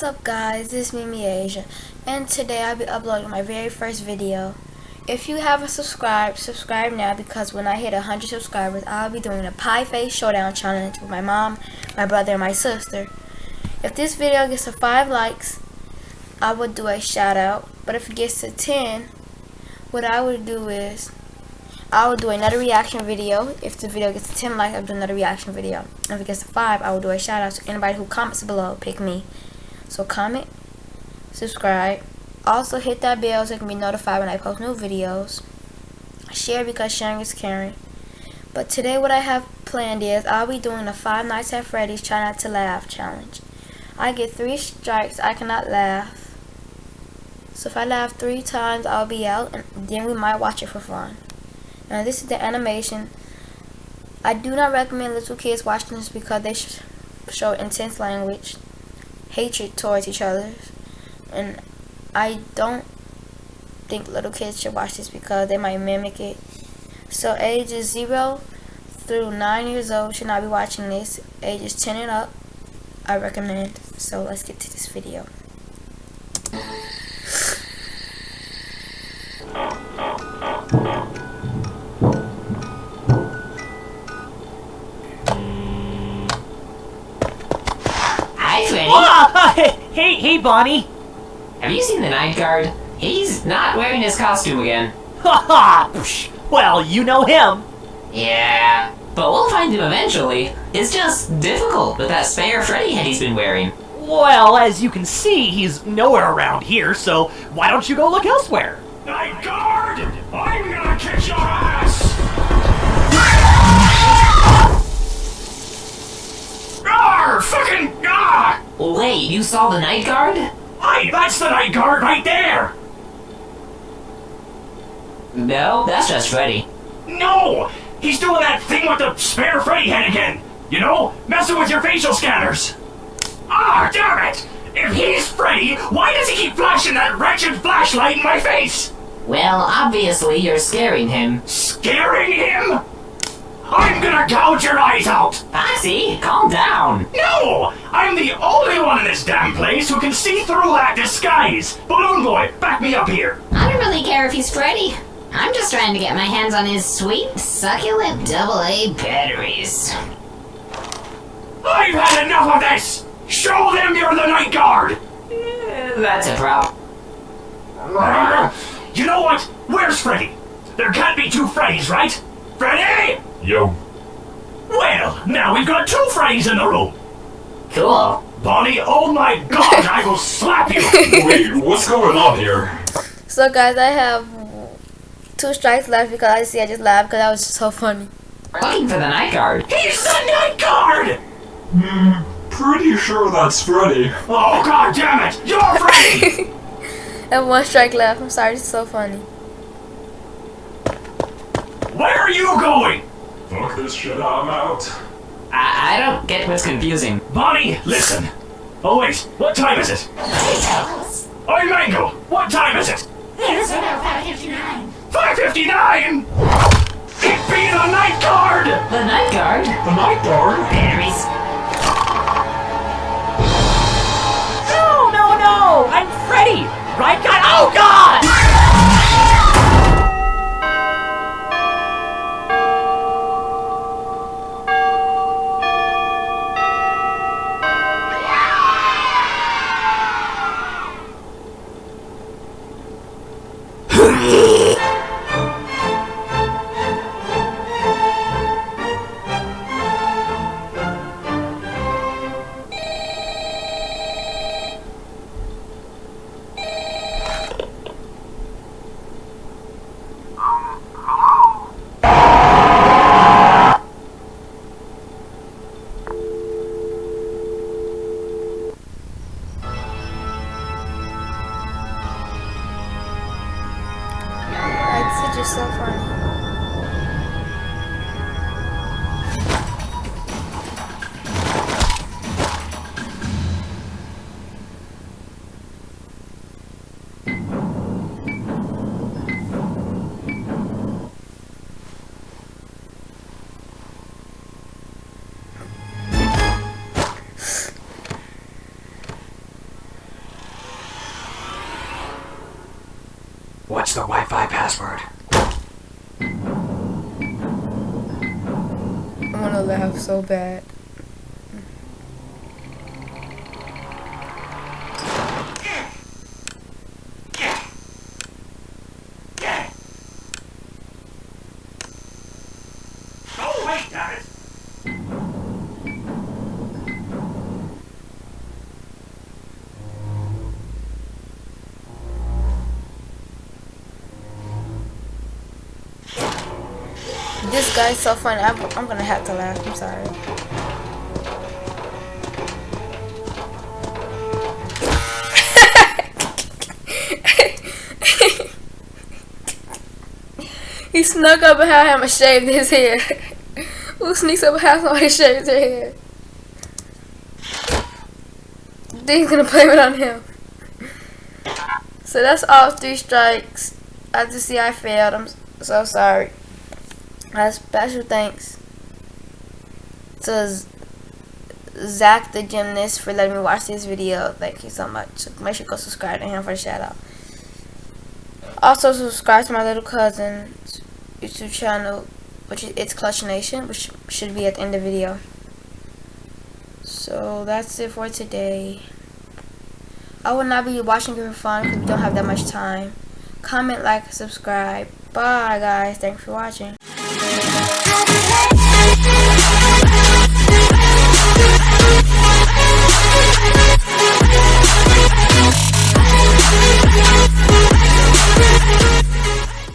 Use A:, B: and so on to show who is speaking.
A: What's up guys, this is Mimi Asia, and today I'll be uploading my very first video. If you haven't subscribed, subscribe now because when I hit 100 subscribers, I'll be doing a pie face showdown challenge with my mom, my brother, and my sister. If this video gets to 5 likes, I would do a shout out, but if it gets to 10, what I would do is, I will do another reaction video. If the video gets to 10 likes, I'll do another reaction video. If it gets to 5, I will do a shout out to anybody who comments below, pick me. So comment, subscribe. Also hit that bell so you can be notified when I post new videos. Share because sharing is caring. But today what I have planned is I'll be doing a Five Nights at Freddy's Try Not to Laugh challenge. I get three strikes, I cannot laugh. So if I laugh three times, I'll be out and then we might watch it for fun. Now this is the animation. I do not recommend little kids watching this because they sh show intense language hatred towards each other. And I don't think little kids should watch this because they might mimic it. So ages 0 through 9 years old should not be watching this. Ages 10 and up, I recommend. So let's get to this video.
B: Hey, hey, Bonnie.
C: Have you seen the night guard? He's not wearing his costume again.
B: Ha ha! Well, you know him.
C: Yeah, but we'll find him eventually. It's just difficult with that spare Freddy head he's been wearing.
B: Well, as you can see, he's nowhere around here, so why don't you go look elsewhere?
D: Night guard! I'm gonna kick your ass! Arr! Fucking!
C: Wait, you saw the night guard?
D: Hey, that's the night guard right there!
C: No, that's just Freddy.
D: No! He's doing that thing with the spare Freddy head again! You know, messing with your facial scanners! Ah, damn it! If he's Freddy, why does he keep flashing that wretched flashlight in my face?
C: Well, obviously you're scaring him.
D: Scaring him? I'm gonna gouge your eyes out!
C: Foxy, calm down!
D: No! I'm the only one in this damn place who can see through that disguise! Balloon Boy, back me up here!
E: I don't really care if he's Freddy. I'm just trying to get my hands on his sweet, succulent AA batteries.
D: I've had enough of this! Show them you're the night guard!
C: Eh, that's a problem.
D: You know what? Where's Freddy? There can't be two Freddys, right? Freddy!
F: Yo.
D: Well, now we've got two Freddys in the room.
C: Cool.
D: Bonnie, oh my god, I will slap you!
F: Wait, what's going on here?
A: So guys, I have two strikes left because I see I just laughed because that was just so funny.
C: Looking for the night guard.
D: He's the night guard!
F: Hmm, pretty sure that's Freddy.
D: Oh god damn it! You're Freddy!
A: I have one strike left. I'm sorry, it's so funny.
D: Where are you going?
F: Fuck this shit, I'm out.
C: I, I don't get what's confusing.
D: Bonnie, listen. Oh wait, what time is it? Oi, Mangle, what time is it?
E: It's about 559.
D: 5.59? It be the night guard!
C: The night guard?
F: The night guard?
C: Batteries.
B: No, no, no! I'm Freddy! Right
A: Yeah.
D: What's the Wi-Fi password?
A: I want to laugh so bad. This guy's so funny. I'm, I'm gonna have to laugh. I'm sorry. he snuck up behind him and shaved his hair. Who sneaks up behind somebody shaves their hair? Then he's gonna blame it on him. So that's all three strikes. I just see, I failed. I'm so sorry. A special thanks to Zach the gymnast for letting me watch this video. Thank you so much. Make sure you go subscribe to him for a shout out. Also subscribe to my little cousin's YouTube channel, which is It's Clutch Nation, which should be at the end of the video. So that's it for today. I will not be watching it for fun because we don't have that much time. Comment, like, subscribe. Bye guys. Thanks for watching.
G: I'll